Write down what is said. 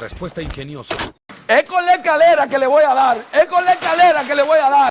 Respuesta ingeniosa. Es con la escalera que le voy a dar. Es con la escalera que le voy a dar.